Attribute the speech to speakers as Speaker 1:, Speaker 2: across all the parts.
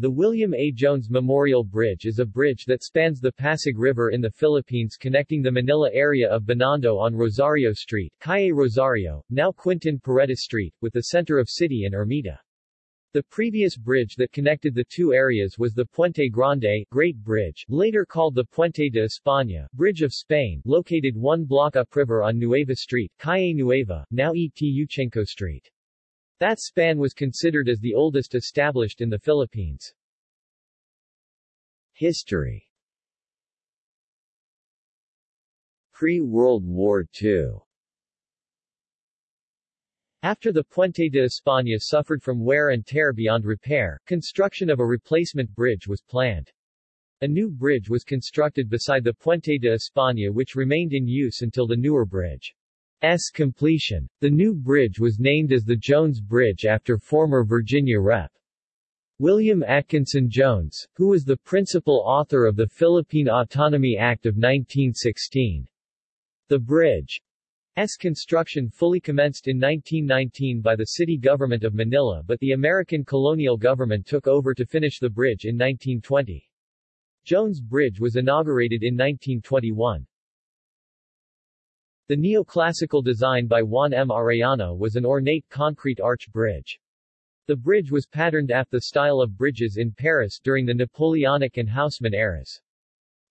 Speaker 1: The William A. Jones Memorial Bridge is a bridge that spans the Pasig River in the Philippines connecting the Manila area of Binondo on Rosario Street, Calle Rosario, now Quintin Paredes Street, with the center of city in Ermita. The previous bridge that connected the two areas was the Puente Grande Great Bridge, later called the Puente de España Bridge of Spain, located one block upriver on Nueva Street, Calle Nueva, now E. T. Yuchengco Street. That span was considered as the oldest established in the Philippines. History Pre-World War II after the Puente de España suffered from wear and tear beyond repair, construction of a replacement bridge was planned. A new bridge was constructed beside the Puente de España which remained in use until the newer bridge's completion. The new bridge was named as the Jones Bridge after former Virginia Rep. William Atkinson Jones, who was the principal author of the Philippine Autonomy Act of 1916. The bridge S construction fully commenced in 1919 by the city government of Manila but the American colonial government took over to finish the bridge in 1920. Jones Bridge was inaugurated in 1921. The neoclassical design by Juan M. Arellano was an ornate concrete arch bridge. The bridge was patterned after the style of bridges in Paris during the Napoleonic and Haussmann eras.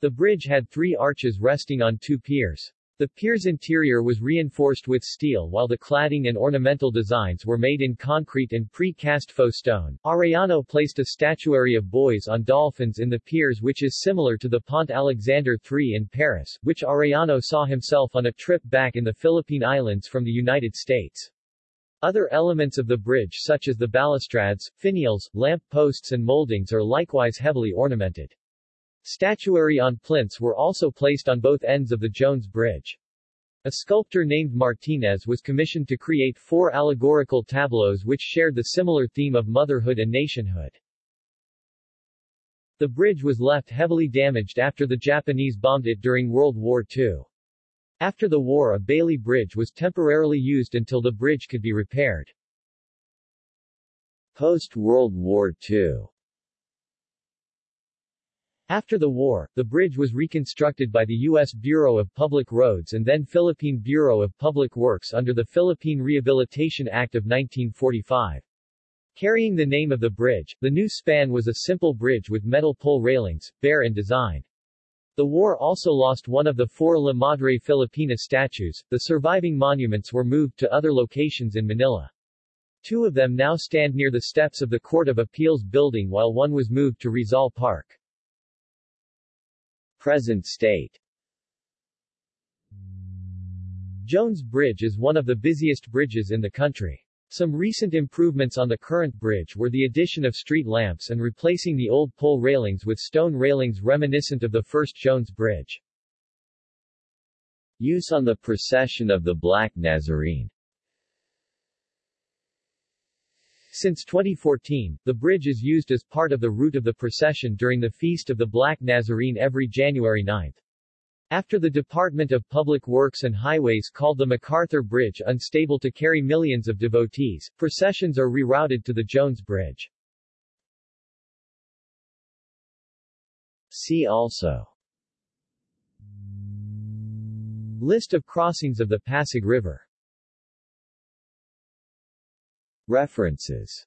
Speaker 1: The bridge had three arches resting on two piers. The pier's interior was reinforced with steel while the cladding and ornamental designs were made in concrete and pre-cast faux stone. Arellano placed a statuary of boys on dolphins in the piers which is similar to the Pont Alexander III in Paris, which Arellano saw himself on a trip back in the Philippine Islands from the United States. Other elements of the bridge such as the balustrades, finials, lamp posts and moldings are likewise heavily ornamented. Statuary on plinths were also placed on both ends of the Jones Bridge. A sculptor named Martinez was commissioned to create four allegorical tableaus which shared the similar theme of motherhood and nationhood. The bridge was left heavily damaged after the Japanese bombed it during World War II. After the war a Bailey Bridge was temporarily used until the bridge could be repaired. Post-World War II after the war, the bridge was reconstructed by the U.S. Bureau of Public Roads and then Philippine Bureau of Public Works under the Philippine Rehabilitation Act of 1945. Carrying the name of the bridge, the new span was a simple bridge with metal pole railings, bare in design. The war also lost one of the four La Madre Filipina statues. The surviving monuments were moved to other locations in Manila. Two of them now stand near the steps of the Court of Appeals building while one was moved to Rizal Park. Present state Jones Bridge is one of the busiest bridges in the country. Some recent improvements on the current bridge were the addition of street lamps and replacing the old pole railings with stone railings reminiscent of the first Jones Bridge. Use on the procession of the Black Nazarene Since 2014, the bridge is used as part of the route of the procession during the Feast of the Black Nazarene every January 9. After the Department of Public Works and Highways called the MacArthur Bridge unstable to carry millions of devotees, processions are rerouted to the Jones Bridge. See also List of crossings of the Pasig River References